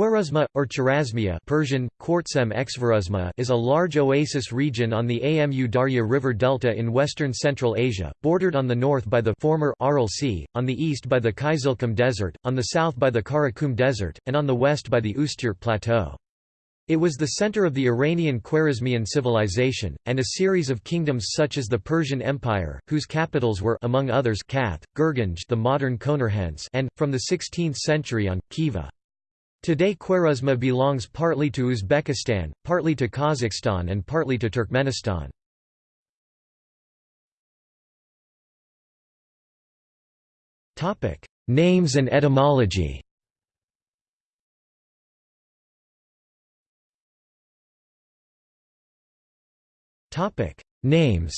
Khwarezma, or Chorasmia Persian, is a large oasis region on the Amu Darya River delta in western Central Asia, bordered on the north by the former Aral Sea, on the east by the Kizilkum Desert, on the south by the Karakum Desert, and on the west by the Ustyurt Plateau. It was the center of the Iranian Khwarezmian civilization, and a series of kingdoms such as the Persian Empire, whose capitals were among others Kath, Gurganj the modern and, from the 16th century on, Khiva. Today Khwarezma belongs partly to Uzbekistan, partly to Kazakhstan and partly to Turkmenistan. Names and etymology Names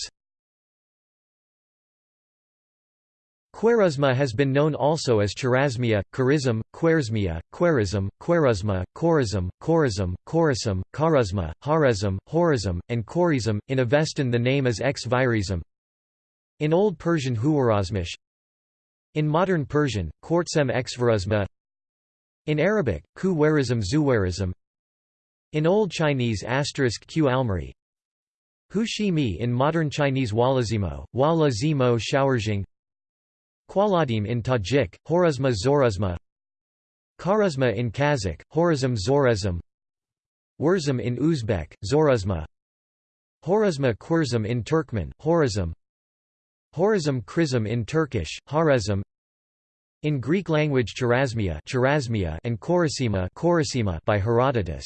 Khwarezma has been known also as Chorasmia, Kharizm, Khwarizmia, Khwarizm, Khwarezma, Khorizm, Khorizm, Khorizm, Kharazma, Harazm, Horizm, and Khorizm. In Avestan the name is X Virizm. In Old Persian Huwarazmish. In Modern Persian, Quartzem Xvarazma. In Arabic, Kuwarizm Zuwarizm. In Old Chinese asterisk Q Almari. Hu Shi Mi in Modern Chinese Walazimo, Wala Zimo Shaorzhing Kwaladim in Tajik, Horazma Zorazma Kharazma in Kazakh, Horazm Zorazm Wurzum in Uzbek, Zorazma Horazma Kurzum in Turkmen, Horazm Horazm Krizm in Turkish, Harazm in Greek language Chorasmia, Chorasmia and Korasima by Herodotus.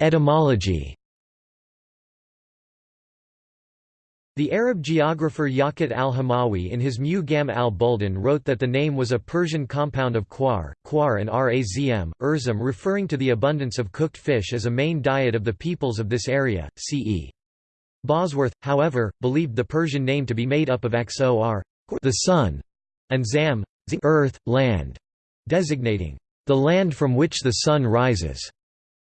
Etymology The Arab geographer Yaqut al-Hamawi in his Mu-Gam al-Buldan wrote that the name was a Persian compound of quar, quar and razm, urzum referring to the abundance of cooked fish as a main diet of the peoples of this area, ce. Bosworth, however, believed the Persian name to be made up of xor the sun, and zam earth, land, designating the land from which the sun rises,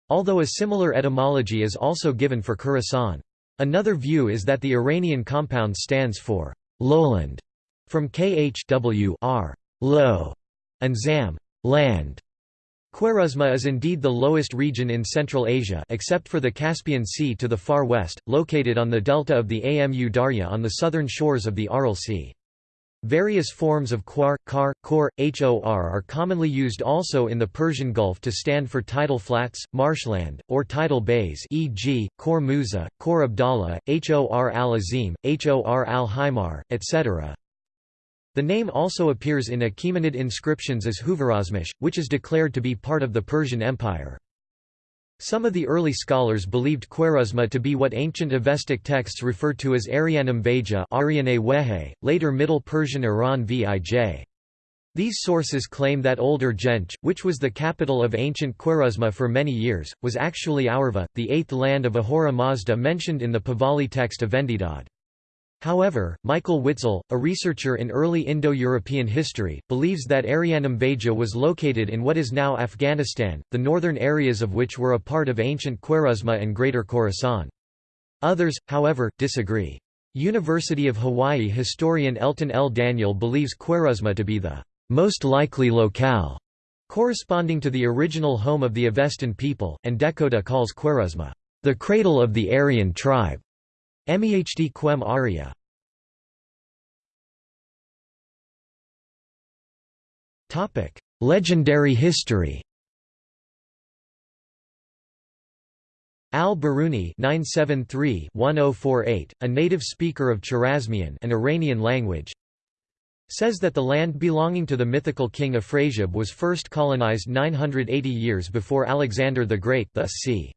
although a similar etymology is also given for Khorasan. Another view is that the Iranian compound stands for lowland, from khwr low, and zam land. Khwarezma is indeed the lowest region in Central Asia except for the Caspian Sea to the far west, located on the delta of the Amu Darya on the southern shores of the Aral Sea. Various forms of quar, kar, kor, hor are commonly used also in the Persian Gulf to stand for tidal flats, marshland, or tidal bays e.g., Khor Musa, Khor Abdallah, Hor al-Azim, Hor al-Himar, etc. The name also appears in Achaemenid inscriptions as Huvarazmish, which is declared to be part of the Persian Empire. Some of the early scholars believed Khwarezma to be what ancient Avestic texts refer to as Arianum Veja later Middle Persian Iran Vij. These sources claim that Old Urgench, which was the capital of ancient Khwarezma for many years, was actually Aurva, the eighth land of Ahura Mazda mentioned in the Pahlavi text of Vendidad. However, Michael Witzel, a researcher in early Indo-European history, believes that Arianum Veja was located in what is now Afghanistan, the northern areas of which were a part of ancient Khwarezma and Greater Khorasan. Others, however, disagree. University of Hawaii historian Elton L. Daniel believes Khwarezma to be the most likely locale, corresponding to the original home of the Avestan people, and Dehkhoda calls Khwarezma the cradle of the Aryan tribe. MEHD Quem Aria Legendary history Al-Biruni (973–1048), a native speaker of Chorasmian, an Iranian language, says that the land belonging to the mythical king Afrasiab was first colonized 980 years before Alexander the Great, thus c.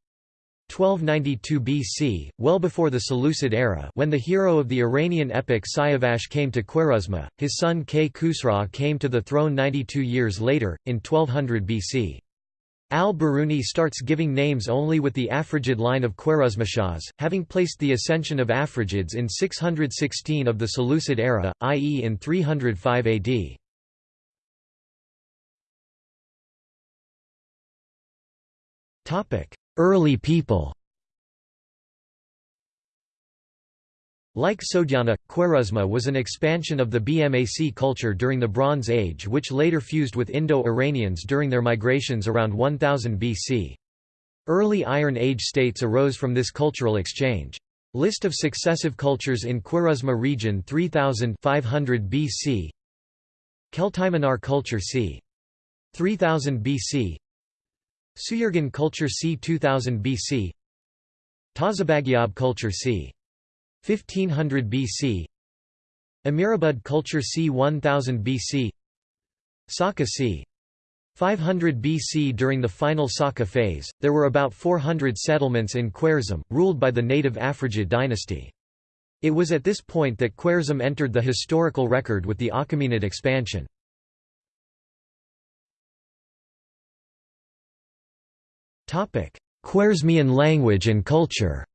1292 BC, well before the Seleucid era when the hero of the Iranian epic Siavash came to Khwarezma, his son K. Khusra came to the throne 92 years later, in 1200 BC. Al-Biruni starts giving names only with the Afrigid line of Khwarezmashahs, having placed the ascension of Afrigids in 616 of the Seleucid era, i.e. in 305 AD. Early people Like Sogdiana, Khwarezma was an expansion of the BMAC culture during the Bronze Age which later fused with Indo-Iranians during their migrations around 1000 BC. Early Iron Age states arose from this cultural exchange. List of successive cultures in Khwarezma region 3000 500 BC Keltiminar culture c. 3000 BC Suyurgan culture c. 2000 BC Tazabagyab culture c. 1500 BC Amirabad culture c. 1000 BC Saka c. 500 BC During the final Saka phase, there were about 400 settlements in Khwarezm, ruled by the native Afrigid dynasty. It was at this point that Khwarezm entered the historical record with the Achaemenid expansion. Khwarezmian language and culture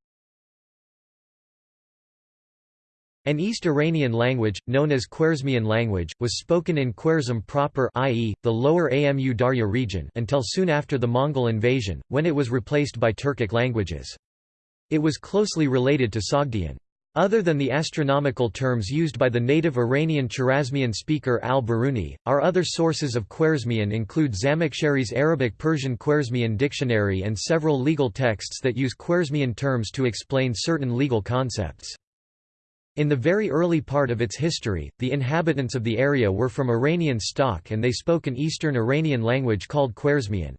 An East Iranian language, known as Khwarezmian language, was spoken in Khwarezm proper i.e., the lower Amu Darya region until soon after the Mongol invasion, when it was replaced by Turkic languages. It was closely related to Sogdian. Other than the astronomical terms used by the native Iranian Chorasmian speaker al-Biruni, our other sources of Khwarezmian include Zamakhshari's Arabic-Persian Khwarezmian dictionary and several legal texts that use Khwarezmian terms to explain certain legal concepts. In the very early part of its history, the inhabitants of the area were from Iranian stock and they spoke an Eastern Iranian language called Khwarezmian.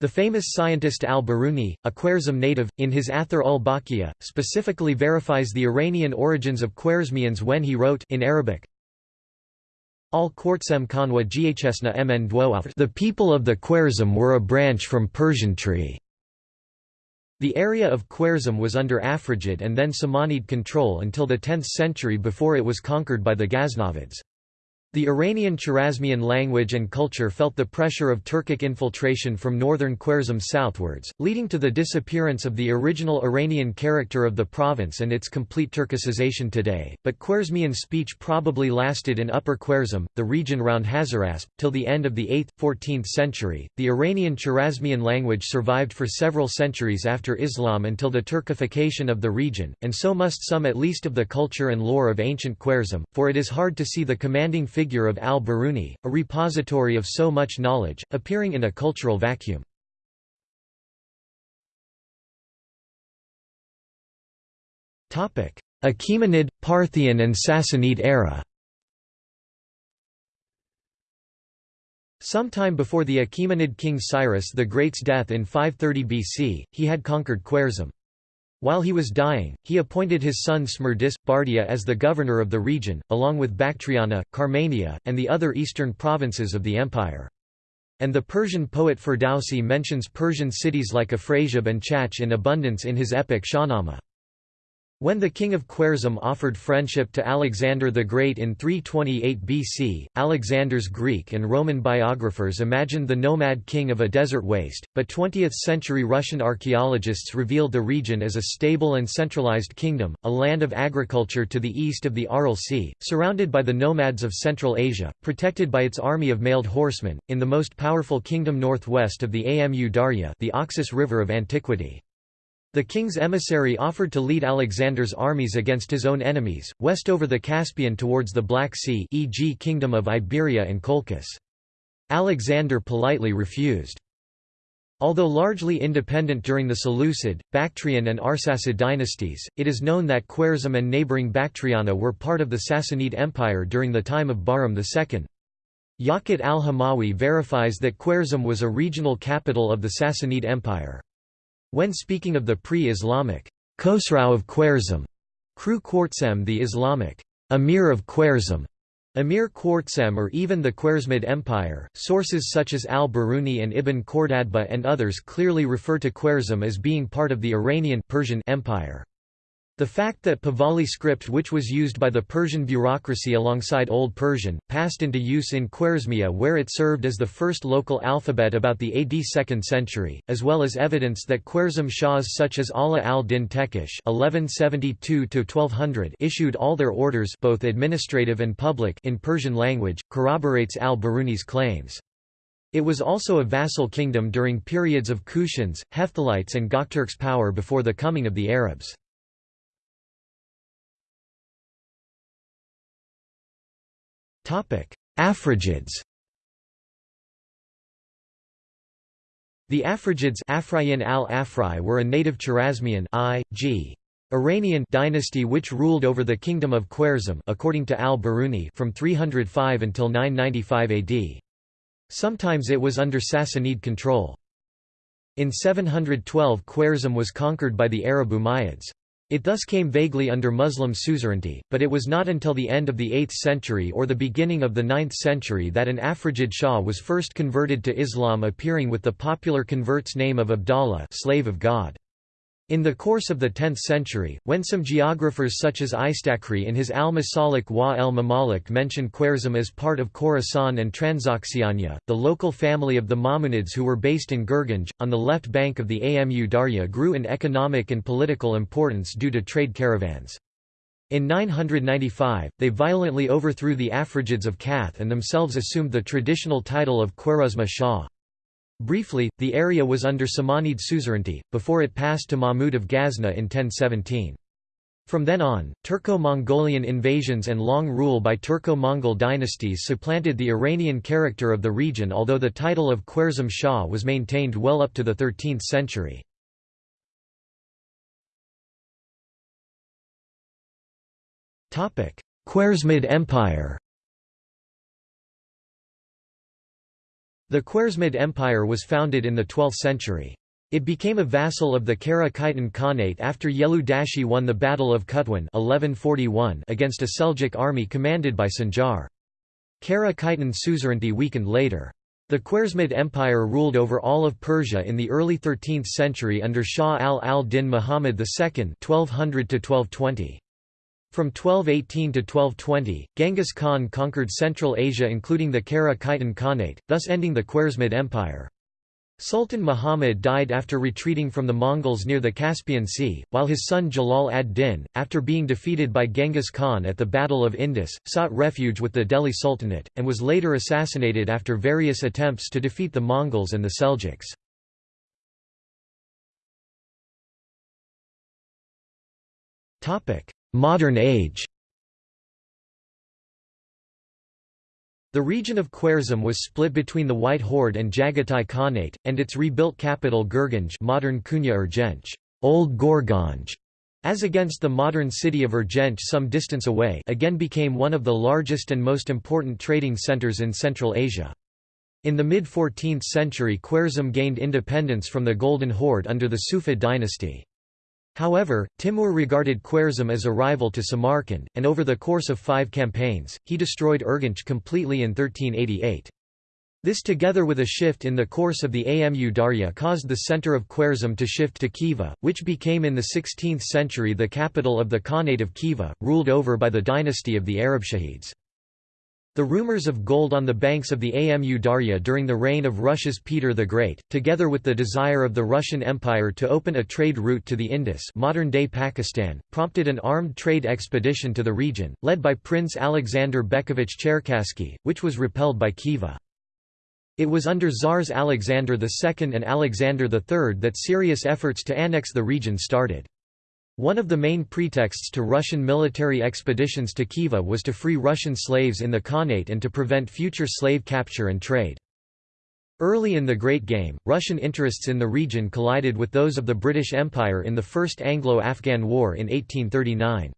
The famous scientist al-Biruni, a Khwarezm native, in his Athar ul Baqiya, specifically verifies the Iranian origins of Khwarezmians when he wrote in Arabic, al Khwartsem Kanwa Ghsna mn The people of the Khwarezm were a branch from Persian tree. The area of Khwarezm was under Afrigid and then Samanid control until the 10th century before it was conquered by the Ghaznavids. The Iranian Chorasmian language and culture felt the pressure of Turkic infiltration from northern Khwarezm southwards, leading to the disappearance of the original Iranian character of the province and its complete Turkicization today, but Khwarezmian speech probably lasted in Upper Khwarezm, the region around Hazarasp, till the end of the 8th, 14th century. The Iranian Chorasmian language survived for several centuries after Islam until the Turkification of the region, and so must some at least of the culture and lore of ancient Khwarezm, for it is hard to see the commanding figure figure of al-Biruni, a repository of so much knowledge, appearing in a cultural vacuum. Achaemenid, Parthian and Sassanid era Sometime before the Achaemenid king Cyrus the Great's death in 530 BC, he had conquered Khwarezm. While he was dying, he appointed his son Smerdis, Bardia as the governor of the region, along with Bactriana, Carmania, and the other eastern provinces of the empire. And the Persian poet Ferdowsi mentions Persian cities like Afrasiab and Chach in abundance in his epic Shahnameh. When the king of Khwarezm offered friendship to Alexander the Great in 328 BC, Alexander's Greek and Roman biographers imagined the nomad king of a desert waste, but 20th-century Russian archaeologists revealed the region as a stable and centralized kingdom, a land of agriculture to the east of the Aral Sea, surrounded by the nomads of Central Asia, protected by its army of mailed horsemen, in the most powerful kingdom northwest of the Amu Darya the Oxus River of antiquity. The king's emissary offered to lead Alexander's armies against his own enemies, west over the Caspian towards the Black Sea e.g. Kingdom of Iberia and Colchis. Alexander politely refused. Although largely independent during the Seleucid, Bactrian and Arsacid dynasties, it is known that Khwarezm and neighbouring Bactriana were part of the Sassanid Empire during the time of Bahram II. Yaqut al-Hamawi verifies that Khwarezm was a regional capital of the Sassanid Empire. When speaking of the pre-Islamic Khosrau of Khwarezm, Kru the Islamic Emir of Khwarezm, Emir Khwartsem or even the Khwarezmid Empire, sources such as al-Biruni and Ibn Khordadbeh and others clearly refer to Khwarezm as being part of the Iranian Persian Empire. The fact that Pahlavi script which was used by the Persian bureaucracy alongside Old Persian, passed into use in Khwarezmia where it served as the first local alphabet about the AD 2nd century, as well as evidence that Khwarezm Shahs such as Ala al-Din Tekish issued all their orders both administrative and public in Persian language, corroborates al-Biruni's claims. It was also a vassal kingdom during periods of Kushans, Hephthalites and Gokturks' power before the coming of the Arabs. Afrigids The Afrigids Afrayin al were a native Chorasmian I.G. Iranian dynasty which ruled over the kingdom of Khwarezm according to al-Biruni from 305 until 995 AD. Sometimes it was under Sassanid control. In 712 Khwarezm was conquered by the Arab Umayyads. It thus came vaguely under Muslim suzerainty, but it was not until the end of the 8th century or the beginning of the 9th century that an Afrigid Shah was first converted to Islam appearing with the popular convert's name of Abdallah slave of God. In the course of the 10th century, when some geographers such as Istakhri in his Al-Masalik wa el-Mamalik mention Khwarezm as part of Khorasan and Transoxiana, the local family of the Mamunids who were based in Gurganj, on the left bank of the Amu Darya grew in economic and political importance due to trade caravans. In 995, they violently overthrew the Afrigids of Kath and themselves assumed the traditional title of Khwarezma Shah. Briefly, the area was under Samanid suzerainty, before it passed to Mahmud of Ghazna in 1017. From then on, Turco-Mongolian invasions and long rule by Turco-Mongol dynasties supplanted the Iranian character of the region although the title of Khwarezm Shah was maintained well up to the 13th century. Khwarezmid Empire The Khwarezmid Empire was founded in the 12th century. It became a vassal of the Kara Khitan Khanate after Yelu Dashi won the Battle of Qatwan 1141 against a Seljuk army commanded by Sanjar. Kara Khitan suzerainty weakened later. The Khwarezmid Empire ruled over all of Persia in the early 13th century under Shah al-al-Din Muhammad II 1200 -1220. From 1218 to 1220, Genghis Khan conquered Central Asia including the Kara Khitan Khanate, thus ending the Khwarezmid Empire. Sultan Muhammad died after retreating from the Mongols near the Caspian Sea, while his son Jalal ad-Din, after being defeated by Genghis Khan at the Battle of Indus, sought refuge with the Delhi Sultanate, and was later assassinated after various attempts to defeat the Mongols and the Seljuks. Modern age The region of Khwarezm was split between the White Horde and Jagatai Khanate, and its rebuilt capital Gurganj modern Kunya Urgench, Old Gorganj, as against the modern city of Urgench some distance away again became one of the largest and most important trading centers in Central Asia. In the mid-14th century Khwarezm gained independence from the Golden Horde under the Sufid dynasty. However, Timur regarded Khwarezm as a rival to Samarkand, and over the course of five campaigns, he destroyed Urgench completely in 1388. This together with a shift in the course of the Amu Darya caused the center of Khwarezm to shift to Khiva, which became in the 16th century the capital of the Khanate of Khiva, ruled over by the dynasty of the Arabshahids. The rumors of gold on the banks of the Amu Darya during the reign of Russia's Peter the Great, together with the desire of the Russian Empire to open a trade route to the Indus modern-day Pakistan, prompted an armed trade expedition to the region, led by Prince Alexander Bekovich Cherkassky, which was repelled by Khiva. It was under Tsars Alexander II and Alexander III that serious efforts to annex the region started. One of the main pretexts to Russian military expeditions to Khiva was to free Russian slaves in the Khanate and to prevent future slave capture and trade. Early in the Great Game, Russian interests in the region collided with those of the British Empire in the First Anglo-Afghan War in 1839.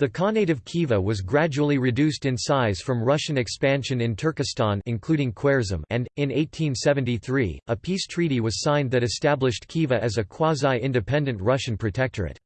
The Khanate of Khiva was gradually reduced in size from Russian expansion in Turkestan including Khwarezm and, in 1873, a peace treaty was signed that established Khiva as a quasi-independent Russian protectorate.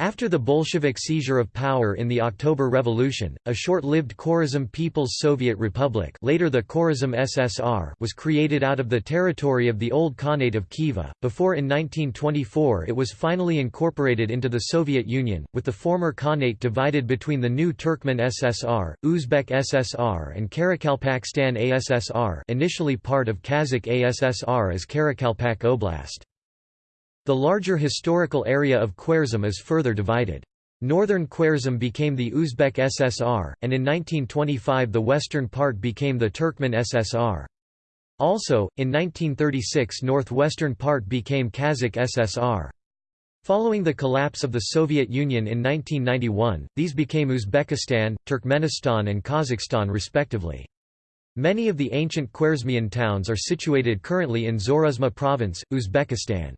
After the Bolshevik seizure of power in the October Revolution, a short-lived Khwarezm People's Soviet Republic later the Khwarezm SSR was created out of the territory of the old Khanate of Khiva, before in 1924 it was finally incorporated into the Soviet Union, with the former Khanate divided between the new Turkmen SSR, Uzbek SSR and Karakalpakstan ASSR initially part of Kazakh ASSR as Karakalpak Oblast. The larger historical area of Khwarezm is further divided. Northern Khwarezm became the Uzbek SSR, and in 1925 the western part became the Turkmen SSR. Also, in 1936 northwestern part became Kazakh SSR. Following the collapse of the Soviet Union in 1991, these became Uzbekistan, Turkmenistan and Kazakhstan respectively. Many of the ancient Khwarezmian towns are situated currently in Zorazma province, Uzbekistan.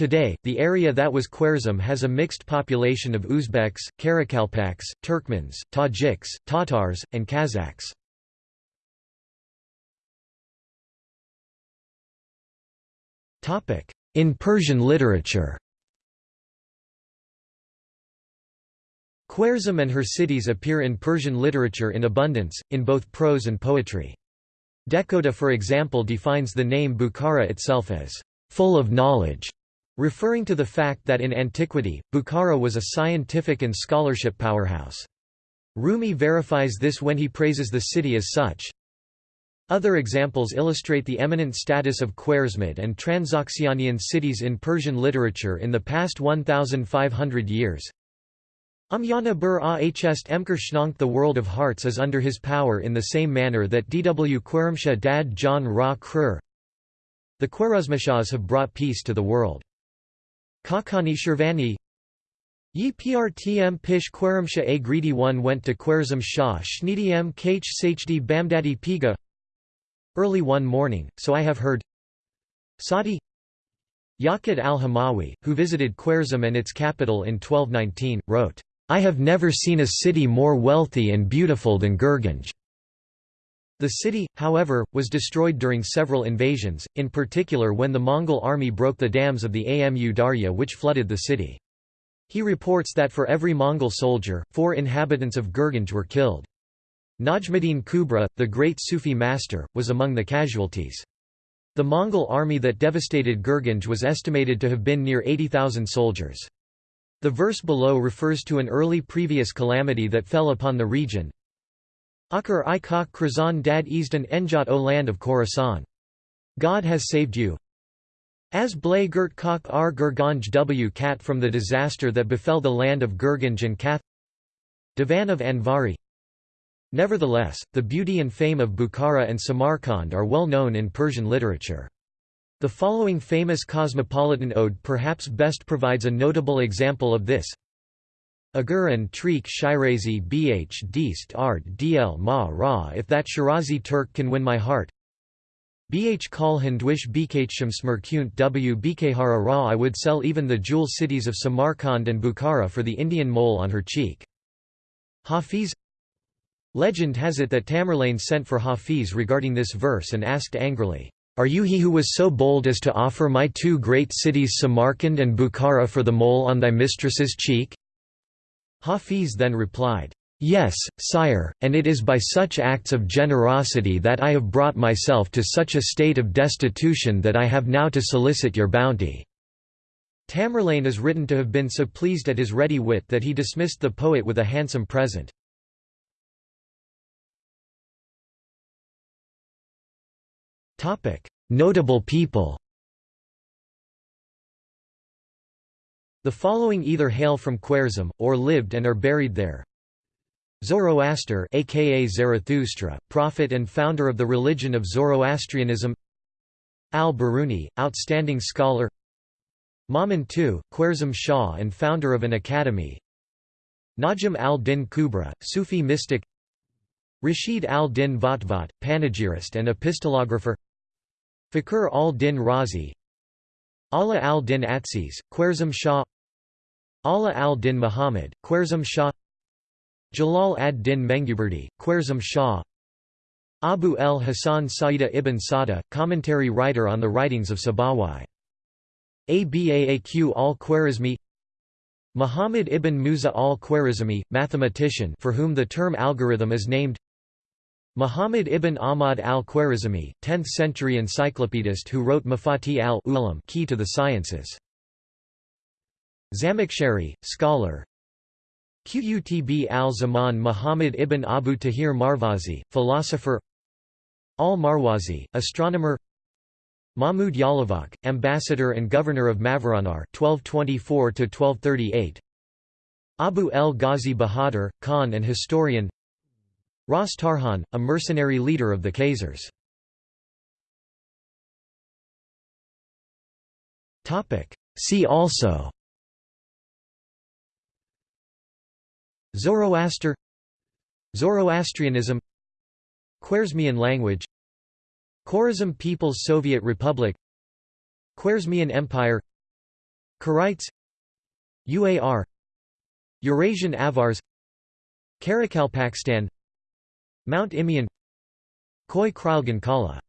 Today, the area that was Khwarezm has a mixed population of Uzbeks, Karakalpaks, Turkmens, Tajiks, Tatars, and Kazakhs. In Persian literature Khwarezm and her cities appear in Persian literature in abundance, in both prose and poetry. Dehkhoda for example defines the name Bukhara itself as, "...full of knowledge", referring to the fact that in antiquity, Bukhara was a scientific and scholarship powerhouse. Rumi verifies this when he praises the city as such. Other examples illustrate the eminent status of Khwarezmid and Transoxianian cities in Persian literature in the past 1,500 years. Umyana bur ahst emker schnonk the world of hearts is under his power in the same manner that Dw Khwaremsha dad John Ra Krur. The Khwarezmishahs have brought peace to the world. Khaqani Shirvani. Yi prtm pish Khwaremsha a greedy one went to Khwarezm Shah Shnidiem kh sachdi bamdadi piga. Early one morning, so I have heard. Sadi Yaqut al-Hamawi, who visited Khwarezm and its capital in 1219, wrote, I have never seen a city more wealthy and beautiful than Gurganj. The city, however, was destroyed during several invasions, in particular when the Mongol army broke the dams of the Amu Darya which flooded the city. He reports that for every Mongol soldier, four inhabitants of Gurganj were killed. Najmuddin Kubra, the great Sufi master, was among the casualties. The Mongol army that devastated Gurganj was estimated to have been near 80,000 soldiers. The verse below refers to an early previous calamity that fell upon the region. Akar i kak Krazan dad Easdan Enjot o land of Khorasan. God has saved you. As blay gert kak ar Gurganj w kat from the disaster that befell the land of Gurganj and Kath Divan of Anvari Nevertheless, the beauty and fame of Bukhara and Samarkand are well known in Persian literature. The following famous cosmopolitan ode perhaps best provides a notable example of this. Agur and Treek Shirazi bh Deist art dl ma ra if that Shirazi Turk can win my heart. Bh Kalhan Dwish Bkhm Smerkunt w Bkhara ra I would sell even the jewel cities of Samarkand and Bukhara for the Indian mole on her cheek. Hafiz Legend has it that Tamerlane sent for Hafiz regarding this verse and asked angrily, are you he who was so bold as to offer my two great cities Samarkand and Bukhara for the mole on thy mistress's cheek?' Hafiz then replied, Yes, sire, and it is by such acts of generosity that I have brought myself to such a state of destitution that I have now to solicit your bounty." Tamerlane is written to have been so pleased at his ready wit that he dismissed the poet with a handsome present. Notable people The following either hail from Khwarezm, or lived and are buried there. Zoroaster aka Zarathustra, prophet and founder of the religion of Zoroastrianism. Al-Biruni, outstanding scholar. Mamun II, Khwarezm Shah and founder of an academy. Najm al-Din Kubra, Sufi mystic. Rashid al-Din Vatvat, panegyrist and epistolographer. Fakhr al-Din Razi Ala al-Din Atsiz, Khwarezm Shah. Ala al-Din Muhammad, Khwarezm Shah. Jalal ad-Din Menguberdi, Khwarezm Shah. Abu el-Hasan Saida ibn Sada, commentary writer on the writings of Sabawai. Abaaq al-Khwarizmi. Muhammad ibn Musa al-Khwarizmi, mathematician for whom the term algorithm is named Muhammad ibn Ahmad al-Khwarizmi, 10th-century encyclopedist who wrote Mafati al-Ulam Key to the Sciences. Zamakhshari, scholar. Qutb al-Zaman Muhammad ibn Abu Tahir Marwazi, philosopher. Al-Marwazi, astronomer. Mahmud Yalavak, ambassador and governor of Mavaranar 1224 Abu el-Ghazi Bahadur, Khan and historian Ras Tarhan, a mercenary leader of the Khazars. See also Zoroaster Zoroastrianism Khwarezmian language Khwarezm People's Soviet Republic Khwarezmian Empire Karaites UAR Eurasian Avars Karakalpakstan Mount Imeon Khoi Khralgan Kala